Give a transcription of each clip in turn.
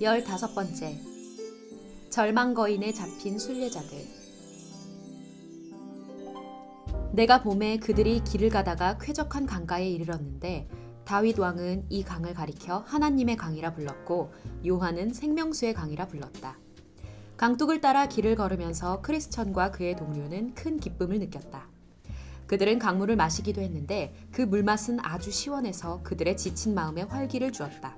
열다섯 번째 절망 거인에 잡힌 순례자들 내가 봄에 그들이 길을 가다가 쾌적한 강가에 이르렀는데 다윗 왕은 이 강을 가리켜 하나님의 강이라 불렀고 요한은 생명수의 강이라 불렀다. 강둑을 따라 길을 걸으면서 크리스천과 그의 동료는 큰 기쁨을 느꼈다. 그들은 강물을 마시기도 했는데 그 물맛은 아주 시원해서 그들의 지친 마음에 활기를 주었다.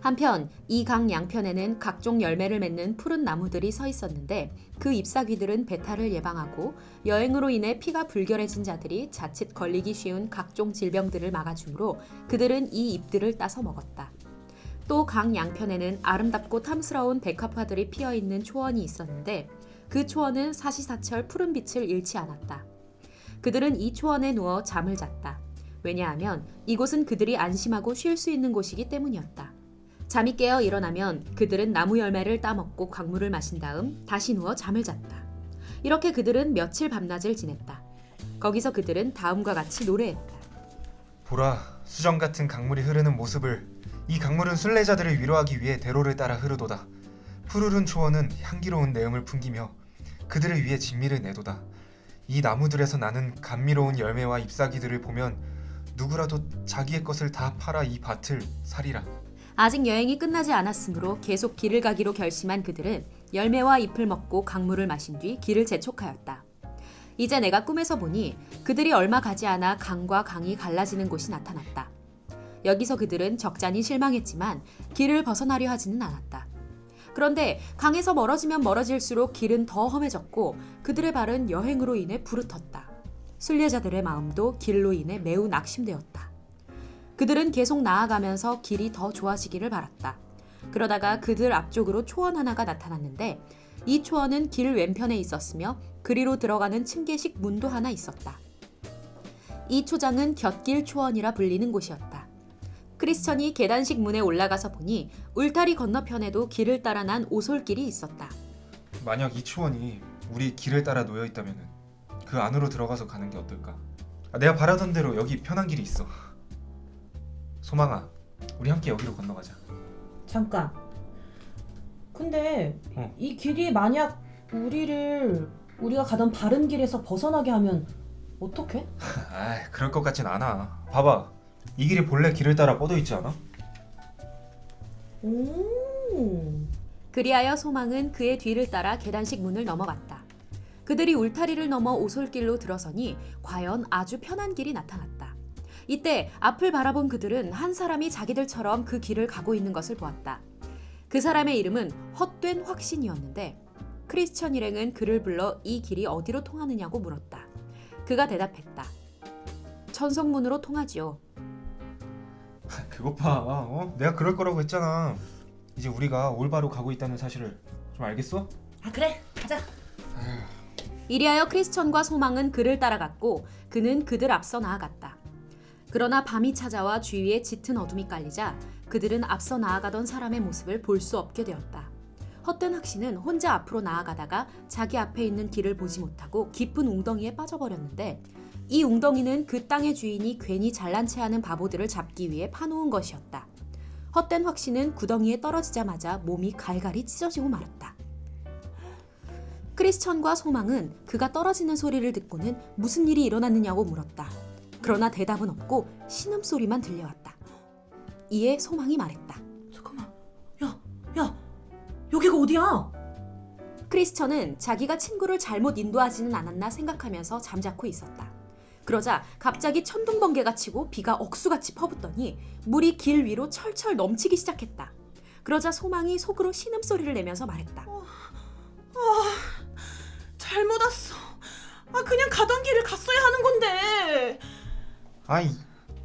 한편 이 강 양편에는 각종 열매를 맺는 푸른 나무들이 서 있었는데 그 잎사귀들은 배탈을 예방하고 여행으로 인해 피가 불결해진 자들이 자칫 걸리기 쉬운 각종 질병들을 막아주므로 그들은 이 잎들을 따서 먹었다. 또 강 양편에는 아름답고 탐스러운 백합화들이 피어 있는 초원이 있었는데 그 초원은 사시사철 푸른 빛을 잃지 않았다. 그들은 이 초원에 누워 잠을 잤다. 왜냐하면 이곳은 그들이 안심하고 쉴 수 있는 곳이기 때문이었다. 잠이 깨어 일어나면 그들은 나무 열매를 따먹고 광물을 마신 다음 다시 누워 잠을 잤다. 이렇게 그들은 며칠 밤낮을 지냈다. 거기서 그들은 다음과 같이 노래했다. 보라, 수정 같은 강물이 흐르는 모습을 이 강물은 순례자들을 위로하기 위해 대로를 따라 흐르도다. 푸르른 초원은 향기로운 내음을 풍기며 그들을 위해 진미를 내도다. 이 나무들에서 나는 감미로운 열매와 잎사귀들을 보면 누구라도 자기의 것을 다 팔아 이 밭을 사리라. 아직 여행이 끝나지 않았으므로 계속 길을 가기로 결심한 그들은 열매와 잎을 먹고 강물을 마신 뒤 길을 재촉하였다. 이제 내가 꿈에서 보니 그들이 얼마 가지 않아 강과 강이 갈라지는 곳이 나타났다. 여기서 그들은 적잖이 실망했지만 길을 벗어나려 하지는 않았다. 그런데 강에서 멀어지면 멀어질수록 길은 더 험해졌고 그들의 발은 여행으로 인해 부르텄다. 순례자들의 마음도 길로 인해 매우 낙심되었다. 그들은 계속 나아가면서 길이 더 좋아지기를 바랐다. 그러다가 그들 앞쪽으로 초원 하나가 나타났는데 이 초원은 길 왼편에 있었으며 그리로 들어가는 층계식 문도 하나 있었다. 이 초장은 곁길 초원이라 불리는 곳이었다. 크리스천이 계단식 문에 올라가서 보니 울타리 건너편에도 길을 따라 난 오솔길이 있었다. 만약 이 초원이 우리 길을 따라 놓여 있다면 그 안으로 들어가서 가는 게 어떨까? 아, 내가 바라던 대로 여기 편한 길이 있어. 소망아, 우리 함께 여기로 건너가자. 잠깐. 근데 어. 이 길이 만약 우리를 우리가 가던 바른 길에서 벗어나게 하면 어떡해? 아, 그럴 것 같진 않아. 봐봐, 이 길이 본래 길을 따라 뻗어 있지 않아? 오. 그리하여 소망은 그의 뒤를 따라 계단식 문을 넘어갔다. 그들이 울타리를 넘어 오솔길로 들어서니 과연 아주 편한 길이 나타났다. 이때 앞을 바라본 그들은 한 사람이 자기들처럼 그 길을 가고 있는 것을 보았다. 그 사람의 이름은 헛된 확신이었는데 크리스천 일행은 그를 불러 이 길이 어디로 통하느냐고 물었다. 그가 대답했다. 천성문으로 통하지요. 그것 봐, 어? 내가 그럴 거라고 했잖아. 이제 우리가 올바로 가고 있다는 사실을 좀 알겠어? 아 그래. 가자. 이리하여 크리스천과 소망은 그를 따라갔고 그는 그들 앞서 나아갔다. 그러나 밤이 찾아와 주위에 짙은 어둠이 깔리자 그들은 앞서 나아가던 사람의 모습을 볼 수 없게 되었다. 헛된 학신은 혼자 앞으로 나아가다가 자기 앞에 있는 길을 보지 못하고 깊은 웅덩이에 빠져버렸는데 이 웅덩이는 그 땅의 주인이 괜히 잘난 체하는 바보들을 잡기 위해 파놓은 것이었다. 헛된 확신은 구덩이에 떨어지자마자 몸이 갈갈이 찢어지고 말았다. 크리스천과 소망은 그가 떨어지는 소리를 듣고는 무슨 일이 일어났느냐고 물었다. 그러나 대답은 없고 신음소리만 들려왔다. 이에 소망이 말했다. 잠깐만. 야, 야. 여기가 어디야? 크리스천은 자기가 친구를 잘못 인도하지는 않았나 생각하면서 잠자코 있었다. 그러자 갑자기 천둥 번개가 치고 비가 억수같이 퍼붓더니 물이 길 위로 철철 넘치기 시작했다. 그러자 소망이 속으로 신음소리를 내면서 말했다. 잘못 왔어. 아 그냥 가던 길을 갔어야 하는 건데. 아이,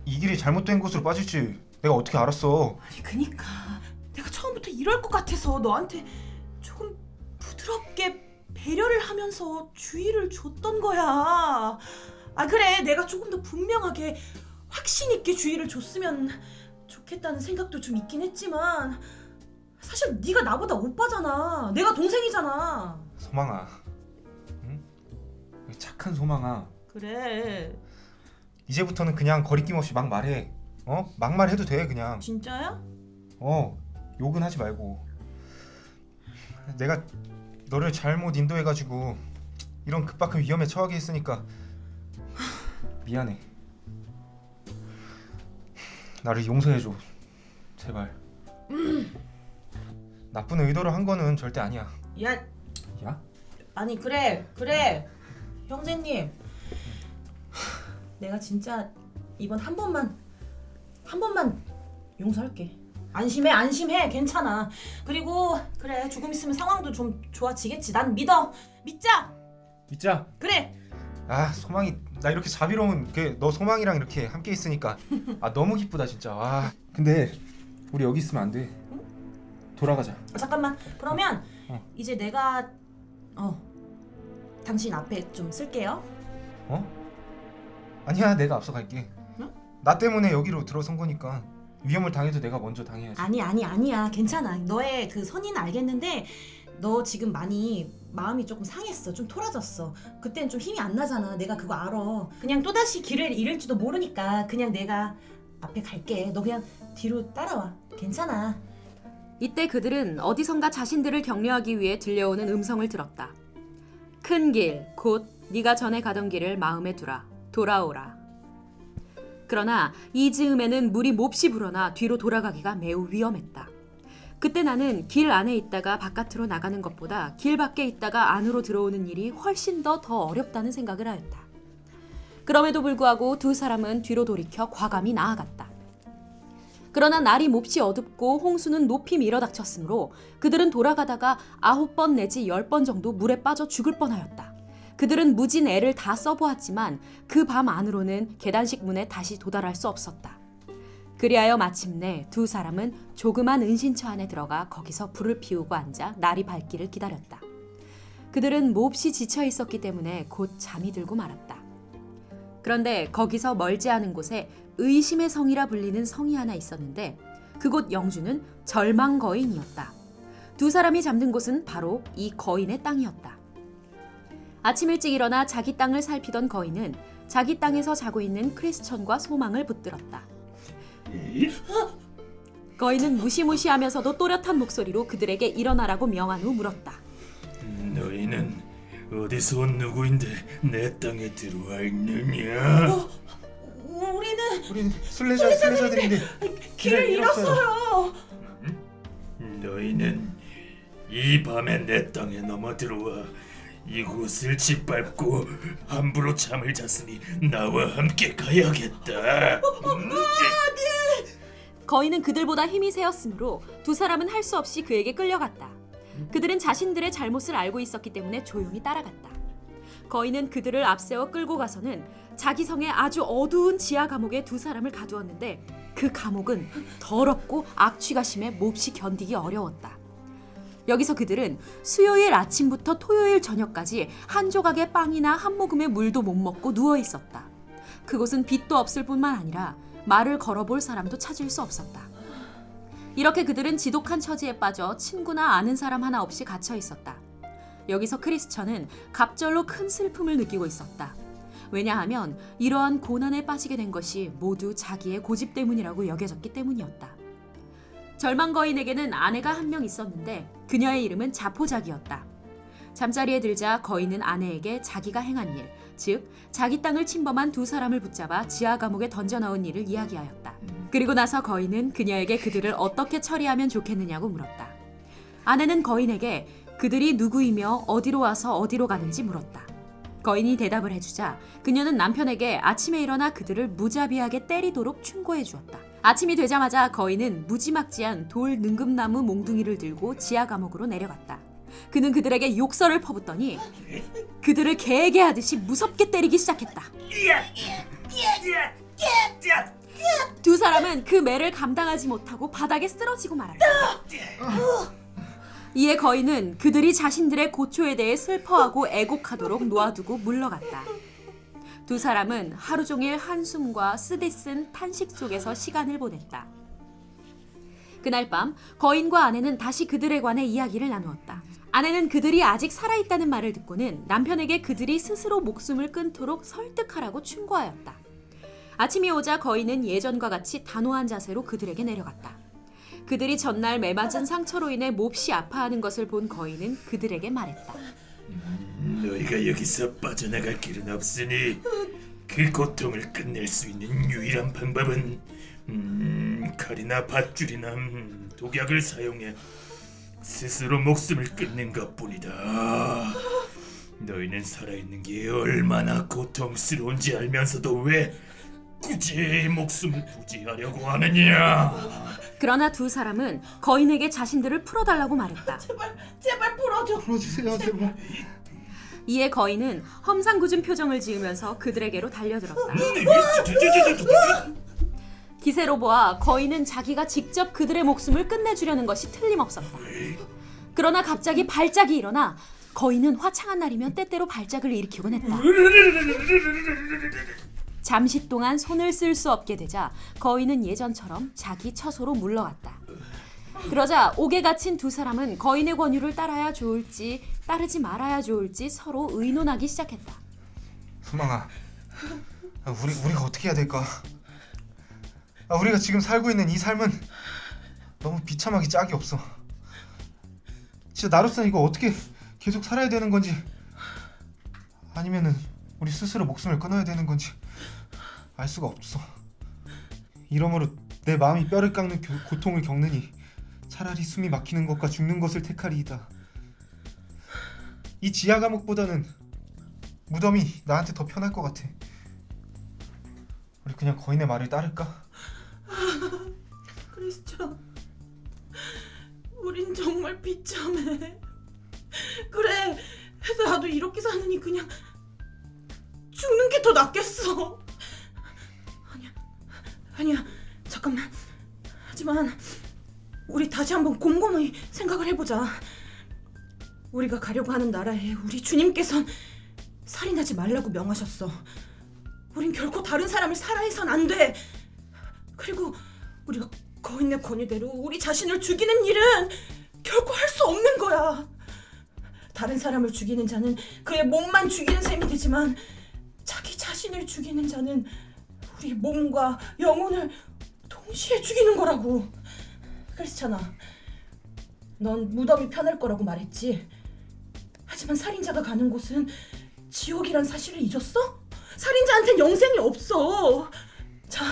이 길이 잘못된 곳으로 빠질지 내가 어떻게 알았어? 아니 그니까 내가 처음부터 이럴 것 같아서 너한테 조금 부드럽게 배려를 하면서 주의를 줬던 거야. 아 그래 내가 조금 더 분명하게 확신 있게 주의를 줬으면 좋겠다는 생각도 좀 있긴 했지만 사실 네가 나보다 오빠잖아. 내가 동생이잖아. 소망아, 응? 착한 소망아. 그래 이제부터는 그냥 거리낌 없이 막 말해. 어? 막말 해도 돼 그냥. 진짜야? 어, 욕은 하지 말고. 내가 너를 잘못 인도해가지고 이런 급박한 위험에 처하게 했으니까 미안해. 나를 용서해줘. 제발. 나쁜 의도로 한 거는 절대 아니야. 야 야? 아니 그래 그래 형제님 내가 진짜 이번 한 번만 한 번만 용서할게 안심해 안심해 괜찮아 그리고 그래 조금 있으면 상황도 좀 좋아지겠지 난 믿어 믿자 믿자. 그래 아 소망이 나 이렇게 자비로운 그 너 소망이랑 이렇게 함께 있으니까 아 너무 기쁘다 진짜. 와. 근데 우리 여기 있으면 안 돼. 돌아가자. 어, 잠깐만 그러면 어. 이제 내가 어 당신 앞에 좀 쓸게요 어? 아니야 내가 앞서 갈게. 응? 나 때문에 여기로 들어선 거니까 위험을 당해도 내가 먼저 당해야지. 아니 아니 아니야 괜찮아 너의 그 선의는 알겠는데 너 지금 많이 마음이 조금 상했어 좀 토라졌어 그땐 좀 힘이 안 나잖아 내가 그거 알아 그냥 또다시 길을 잃을지도 모르니까 그냥 내가 앞에 갈게 너 그냥 뒤로 따라와 괜찮아 이때 그들은 어디선가 자신들을 격려하기 위해 들려오는 음성을 들었다. 큰 길, 곧 네가 전에 가던 길을 마음에 두라. 돌아오라. 그러나 이 즈음에는 물이 몹시 불어나 뒤로 돌아가기가 매우 위험했다. 그때 나는 길 안에 있다가 바깥으로 나가는 것보다 길 밖에 있다가 안으로 들어오는 일이 훨씬 더 더 어렵다는 생각을 하였다. 그럼에도 불구하고 두 사람은 뒤로 돌이켜 과감히 나아갔다. 그러나 날이 몹시 어둡고 홍수는 높이 밀어닥쳤으므로 그들은 돌아가다가 아홉 번 내지 열 번 정도 물에 빠져 죽을 뻔하였다. 그들은 무진 애를 다 써보았지만 그 밤 안으로는 계단식 문에 다시 도달할 수 없었다. 그리하여 마침내 두 사람은 조그만 은신처 안에 들어가 거기서 불을 피우고 앉아 날이 밝기를 기다렸다. 그들은 몹시 지쳐 있었기 때문에 곧 잠이 들고 말았다. 그런데 거기서 멀지 않은 곳에 의심의 성이라 불리는 성이 하나 있었는데 그곳 영주는 절망 거인이었다. 두 사람이 잠든 곳은 바로 이 거인의 땅이었다. 아침 일찍 일어나 자기 땅을 살피던 거인은 자기 땅에서 자고 있는 크리스천과 소망을 붙들었다. 거인은 무시무시하면서도 또렷한 목소리로 그들에게 일어나라고 명한 후 물었다. 너희는 어디서 온 누구인데 내 땅에 들어왔느냐? 우리는 우린 술래자들인데 길을 길을 잃었어요 너희는 이 밤에 내 땅에 넘어 들어와 이곳을 짓밟고 함부로 잠을 잤으니 나와 함께 가야겠다. 음, 거인은 그들보다 힘이 세었으므로 두 사람은 할 수 없이 그에게 끌려갔다. 그들은 자신들의 잘못을 알고 있었기 때문에 조용히 따라갔다. 거인은 그들을 앞세워 끌고 가서는 자기 성의 아주 어두운 지하 감옥에 두 사람을 가두었는데 그 감옥은 더럽고 악취가 심해 몹시 견디기 어려웠다. 여기서 그들은 수요일 아침부터 토요일 저녁까지 한 조각의 빵이나 한 모금의 물도 못 먹고 누워 있었다. 그곳은 빛도 없을 뿐만 아니라 말을 걸어볼 사람도 찾을 수 없었다. 이렇게 그들은 지독한 처지에 빠져 친구나 아는 사람 하나 없이 갇혀 있었다. 여기서 크리스천은 갑절로 큰 슬픔을 느끼고 있었다. 왜냐하면 이러한 고난에 빠지게 된 것이 모두 자기의 고집 때문이라고 여겨졌기 때문이었다. 절망 거인에게는 아내가 한 명 있었는데 그녀의 이름은 자포자기였다. 잠자리에 들자 거인은 아내에게 자기가 행한 일, 즉 자기 땅을 침범한 두 사람을 붙잡아 지하 감옥에 던져 넣은 일을 이야기하였다. 그리고 나서 거인은 그녀에게 그들을 어떻게 처리하면 좋겠느냐고 물었다. 아내는 거인에게 그들이 누구이며 어디로 와서 어디로 가는지 물었다. 거인이 대답을 해주자 그녀는 남편에게 아침에 일어나 그들을 무자비하게 때리도록 충고해 주었다. 아침이 되자마자 거인은 무지막지한 돌 능금나무 몽둥이를 들고 지하 감옥으로 내려갔다. 그는 그들에게 욕설을 퍼붓더니 그들을 개에게 하듯이 무섭게 때리기 시작했다. 두 사람은 그 매를 감당하지 못하고 바닥에 쓰러지고 말았다. 이에 거인은 그들이 자신들의 고초에 대해 슬퍼하고 애곡하도록 놓아두고 물러갔다. 두 사람은 하루 종일 한숨과 쓰디쓴 탄식 속에서 시간을 보냈다. 그날 밤 거인과 아내는 다시 그들에 관해 이야기를 나누었다. 아내는 그들이 아직 살아있다는 말을 듣고는 남편에게 그들이 스스로 목숨을 끊도록 설득하라고 충고하였다. 아침이 오자 거인은 예전과 같이 단호한 자세로 그들에게 내려갔다. 그들이 전날 매맞은 상처로 인해 몹시 아파하는 것을 본 거인은 그들에게 말했다. 너희가 여기서 빠져나갈 길은 없으니 그 고통을 끝낼 수 있는 유일한 방법은 음, 칼이나 밧줄이나 음, 독약을 사용해 스스로 목숨을 끊는 것뿐이다. 너희는 살아있는 게 얼마나 고통스러운지 알면서도 왜 굳이 목숨을 부지하려고 하느냐? 그러나 두 사람은 거인에게 자신들을 풀어달라고 말했다. 제발 제발 풀어줘. 풀어주세요 제발. 이에 거인은 험상궂은 표정을 지으면서 그들에게로 달려들었다. 기세로 보아 거인은 자기가 직접 그들의 목숨을 끝내주려는 것이 틀림없었다. 그러나 갑자기 발작이 일어나 거인은 화창한 날이면 때때로 발작을 일으키곤 했다. 잠시 동안 손을 쓸 수 없게 되자 거인은 예전처럼 자기 처소로 물러갔다. 그러자 옥에 갇힌 두 사람은 거인의 권유를 따라야 좋을지 따르지 말아야 좋을지 서로 의논하기 시작했다. 소망아, 아, 우리 우리가 어떻게 해야 될까? 아, 우리가 지금 살고 있는 이 삶은 너무 비참하기 짝이 없어. 진짜 나로서 이거 어떻게 계속 살아야 되는 건지 아니면은 우리 스스로 목숨을 끊어야 되는 건지 알 수가 없어. 이러므로 내 마음이 뼈를 깎는 교- 고통을 겪느니 차라리 숨이 막히는 것과 죽는 것을 택하리이다. 이 지하 감옥보다는 무덤이 나한테 더 편할 것 같아. 우리 그냥 거인의 말을 따를까? 크리스천, 우린 정말 비참해. 그래, 나도 이렇게 사느니 그냥 죽는 게 더 낫겠어. 아니야, 아니야, 잠깐만. 하지만 우리 다시 한번 곰곰이 생각을 해보자. 우리가 가려고 하는 나라에 우리 주님께선 살인하지 말라고 명하셨어. 우린 결코 다른 사람을 살아해선 안 돼. 그리고 우리가 거인의 권유대로 우리 자신을 죽이는 일은 결코 할 수 없는 거야. 다른 사람을 죽이는 자는 그의 몸만 죽이는 셈이 되지만 자기 자신을 죽이는 자는 우리 몸과 영혼을 동시에 죽이는 거라고. 크리스찬아, 넌 무덤이 편할 거라고 말했지. 하지만 살인자가 가는 곳은 지옥이란 사실을 잊었어? 살인자한텐 영생이 없어. 자,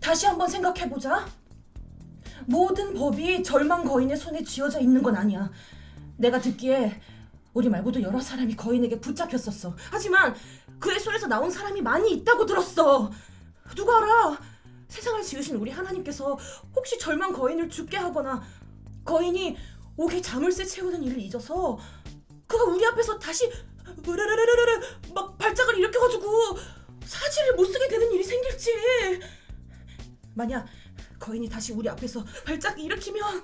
다시 한번 생각해 보자. 모든 법이 절망 거인의 손에 쥐어져 있는 건 아니야. 내가 듣기에 우리 말고도 여러 사람이 거인에게 붙잡혔었어. 하지만 그의 손에서 나온 사람이 많이 있다고 들었어. 누가 알아? 세상을 지으신 우리 하나님께서 혹시 절망 거인을 죽게 하거나 거인이 옥에 자물쇠 채우는 일을 잊어서 그가 우리 앞에서 다시 으르르르르르 막 발작을 일으켜가지고 사지를 못 쓰게 되는 일이 생길지. 만약 거인이 다시 우리 앞에서 발작 일으키면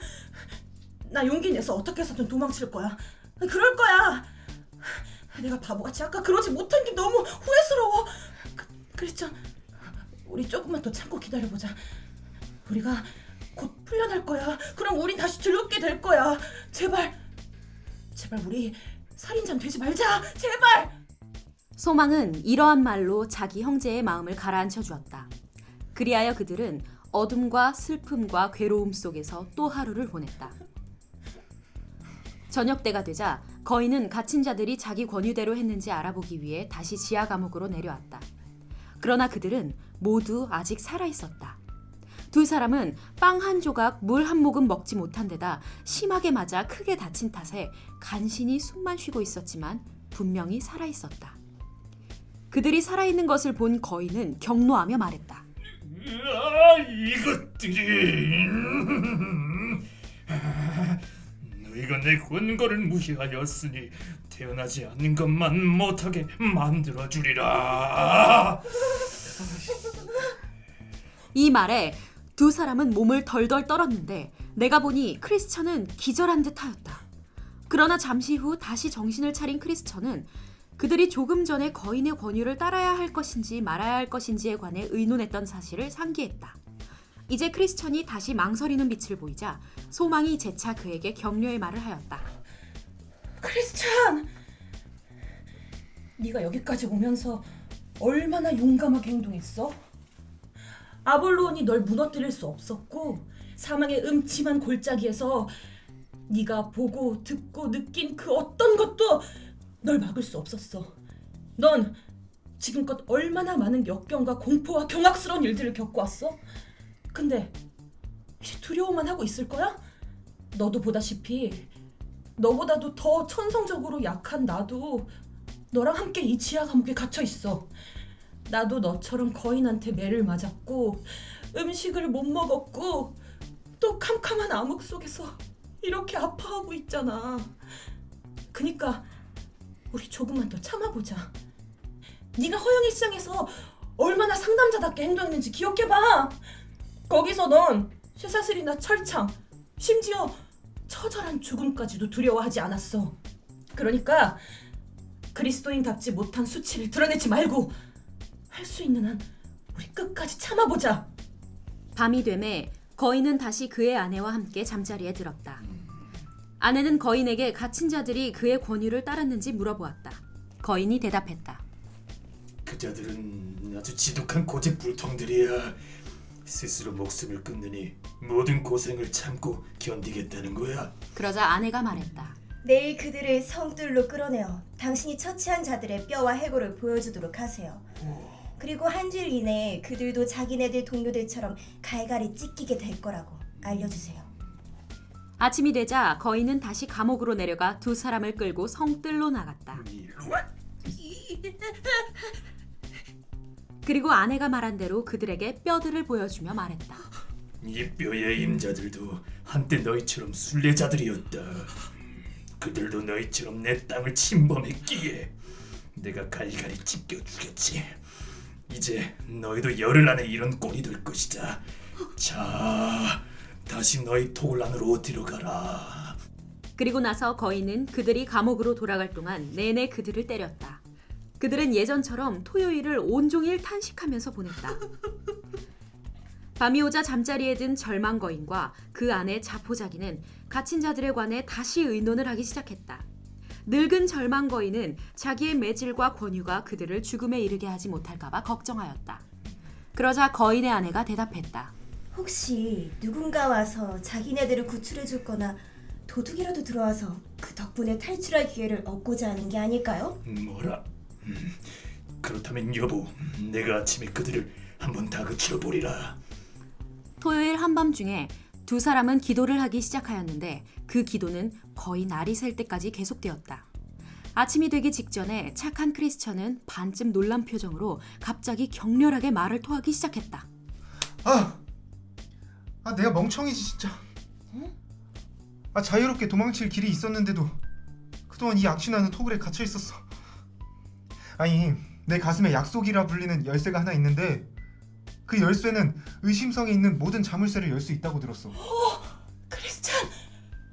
나 용기 내서 어떻게 해서든 도망칠 거야. 그럴 거야. 내가 바보같이 아까 그러지 못한 게 너무 후회스러워. 그, 크리스천, 우리 조금만 더 참고 기다려보자. 우리가 곧 풀려날 거야. 그럼 우린 다시 즐겁게 될 거야. 제발, 제발 우리 살인자 되지 말자. 제발. 소망은 이러한 말로 자기 형제의 마음을 가라앉혀 주었다. 그리하여 그들은 어둠과 슬픔과 괴로움 속에서 또 하루를 보냈다. 저녁 때가 되자 거인은 갇힌 자들이 자기 권유대로 했는지 알아보기 위해 다시 지하 감옥으로 내려왔다. 그러나 그들은 모두 아직 살아 있었다. 두 사람은 빵 한 조각, 물 한 모금 먹지 못한 데다 심하게 맞아 크게 다친 탓에 간신히 숨만 쉬고 있었지만 분명히 살아 있었다. 그들이 살아있는 것을 본 거인은 경노하며 말했다. 아, 이것들이 너희가 내 권고를 무시하였으니 태어나지 않는 것만 못하게 만들어 주리라. 이 말에 두 사람은 몸을 덜덜 떨었는데 내가 보니 크리스천은 기절한 듯 하였다. 그러나 잠시 후 다시 정신을 차린 크리스천은 그들이 조금 전에 거인의 권유를 따라야 할 것인지 말아야 할 것인지에 관해 의논했던 사실을 상기했다. 이제 크리스천이 다시 망설이는 빛을 보이자 소망이 재차 그에게 격려의 말을 하였다. 크리스찬, 네가 여기까지 오면서 얼마나 용감하게 행동했어? 아볼로온이 널 무너뜨릴 수 없었고 사망의 음침한 골짜기에서 네가 보고 듣고 느낀 그 어떤 것도 널 막을 수 없었어. 넌 지금껏 얼마나 많은 역경과 공포와 경악스러운 일들을 겪어왔어? 근데 이제 두려워만 하고 있을 거야? 너도 보다시피 너보다도 더 천성적으로 약한 나도 너랑 함께 이 지하 감옥에 갇혀 있어. 나도 너처럼 거인한테 매를 맞았고 음식을 못 먹었고 또 캄캄한 암흑 속에서 이렇게 아파하고 있잖아. 그니까 우리 조금만 더 참아보자. 네가 허영이 시장에서 얼마나 상남자답게 행동했는지 기억해봐. 거기서 넌 쇠사슬이나 철창, 심지어 처절한 죽음까지도 두려워하지 않았어. 그러니까 그리스도인답지 못한 수치를 드러내지 말고 할 수 있는 한 우리 끝까지 참아보자. 밤이 되매 거인은 다시 그의 아내와 함께 잠자리에 들었다. 아내는 거인에게 갇힌 자들이 그의 권유를 따랐는지 물어보았다. 거인이 대답했다. 그자들은 아주 지독한 고집불통들이야. 스스로 목숨을 끊느니 모든 고생을 참고 견디겠다는 거야. 그러자 아내가 말했다. 내일 그들을 성들로 끌어내어 당신이 처치한 자들의 뼈와 해골을 보여주도록 하세요. 그리고 한 주일 이내에 그들도 자기네들 동료들처럼 갈갈이 찢기게 될 거라고 알려주세요. 아침이 되자 거인은 다시 감옥으로 내려가 두 사람을 끌고 성뜰로 나갔다. 그리고 아내가 말한 대로 그들에게 뼈들을 보여주며 말했다. 이 뼈의 임자들도 한때 너희처럼 순례자들이었다. 그들도 너희처럼 내 땅을 침범했기에 내가 갈갈이 찢겨 주겠지. 이제 너희도 열흘 안에 이런 꼴이 될 것이다. 자, 다시 너희 토굴 안으로 들어가라. 그리고 나서 거인은 그들이 감옥으로 돌아갈 동안 내내 그들을 때렸다. 그들은 예전처럼 토요일을 온종일 탄식하면서 보냈다. 밤이 오자 잠자리에 든 절망 거인과 그 아내 자포자기는 갇힌 자들에 관해 다시 의논을 하기 시작했다. 늙은 절망 거인은 자기의 매질과 권유가 그들을 죽음에 이르게 하지 못할까봐 걱정하였다. 그러자 거인의 아내가 대답했다. 혹시 누군가 와서 자기네들을 구출해 줄 거나 도둑이라도 들어와서 그 덕분에 탈출할 기회를 얻고자 하는 게 아닐까요? 뭐라? 음, 그렇다면 여보, 내가 아침에 그들을 한번 다그쳐 보리라. 토요일 한밤중에 두 사람은 기도를 하기 시작하였는데 그 기도는 거의 날이 셀 때까지 계속되었다. 아침이 되기 직전에 착한 크리스천은 반쯤 놀란 표정으로 갑자기 격렬하게 말을 토하기 시작했다. 아, 아 내가 멍청이지 진짜. 아 자유롭게 도망칠 길이 있었는데도 그동안 이 악취나는 토굴에 갇혀 있었어. 아니 내 가슴에 약속이라 불리는 열쇠가 하나 있는데 그 열쇠는 의심성이 있는 모든 자물쇠를 열 수 있다고 들었어. 크리스찬,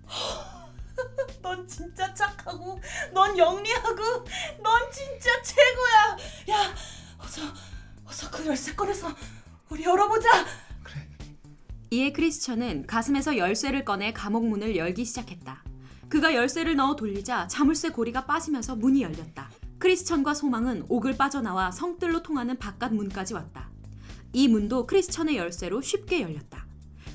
넌 진짜 착하고, 넌 영리하고, 넌 진짜 최고야. 야, 어서, 어서 그 열쇠 꺼내서 우리 열어보자. 그래. 이에 크리스천은 가슴에서 열쇠를 꺼내 감옥 문을 열기 시작했다. 그가 열쇠를 넣어 돌리자 자물쇠 고리가 빠지면서 문이 열렸다. 크리스천과 소망은 옥을 빠져나와 성뜰로 통하는 바깥 문까지 왔다. 이 문도 크리스천의 열쇠로 쉽게 열렸다.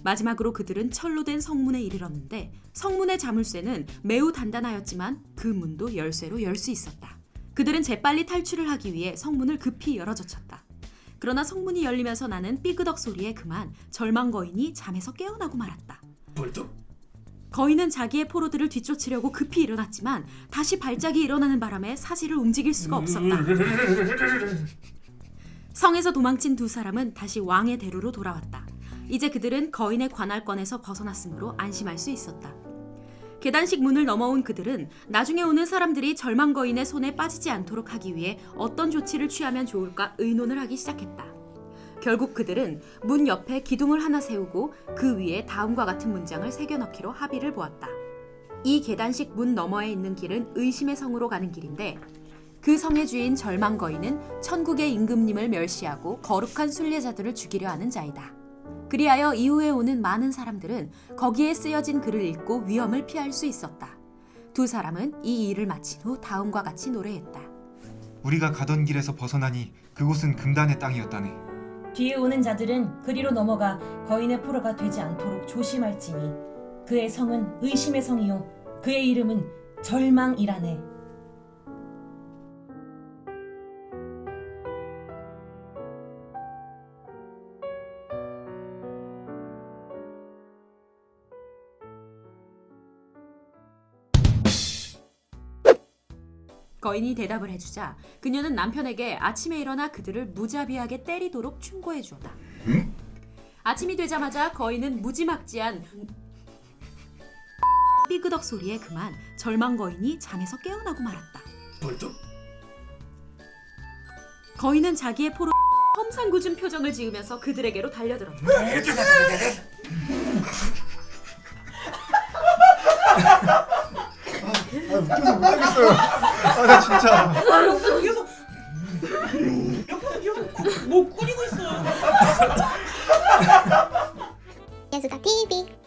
마지막으로 그들은 철로 된 성문에 이르렀는데 성문의 자물쇠는 매우 단단하였지만 그 문도 열쇠로 열 수 있었다. 그들은 재빨리 탈출을 하기 위해 성문을 급히 열어젖혔다. 그러나 성문이 열리면서 나는 삐그덕 소리에 그만 절망 거인이 잠에서 깨어나고 말았다. 벌떡. 거인은 자기의 포로들을 뒤쫓으려고 급히 일어났지만 다시 발작이 일어나는 바람에 사지를 움직일 수가 없었다. 성에서 도망친 두 사람은 다시 왕의 대로로 돌아왔다. 이제 그들은 거인의 관할권에서 벗어났으므로 안심할 수 있었다. 계단식 문을 넘어온 그들은 나중에 오는 사람들이 절망 거인의 손에 빠지지 않도록 하기 위해 어떤 조치를 취하면 좋을까 의논을 하기 시작했다. 결국 그들은 문 옆에 기둥을 하나 세우고 그 위에 다음과 같은 문장을 새겨 넣기로 합의를 보았다. 이 계단식 문 너머에 있는 길은 의심의 성으로 가는 길인데 그 성의 주인 절망 거인은 천국의 임금님을 멸시하고 거룩한 순례자들을 죽이려 하는 자이다. 그리하여 이후에 오는 많은 사람들은 거기에 쓰여진 글을 읽고 위험을 피할 수 있었다. 두 사람은 이 일을 마친 후 다음과 같이 노래했다. 우리가 가던 길에서 벗어나니 그곳은 금단의 땅이었다네. 뒤에 오는 자들은 그리로 넘어가 거인의 포로가 되지 않도록 조심할지니 그의 성은 의심의 성이요 그의 이름은 절망이라네. 거인이 대답을 해주자 그녀는 남편에게 아침에 일어나 그들을 무자비하게 때리도록 충고해 주었다. 아침이 되자마자 거인은 무지막지한 삐그덕 소리에 그만 절망 거인이 잠에서 깨어나고 말았다. 벌떡 거인은 자기의 포로 험상궂은 표정을 지으면서 그들에게로 달려들었다. 아 웃겨서 못하겠어요. 아나 진짜. 옆에서 이어서 옆에서 이어서 뭐 꾸리고 있어요. 예수다 TV.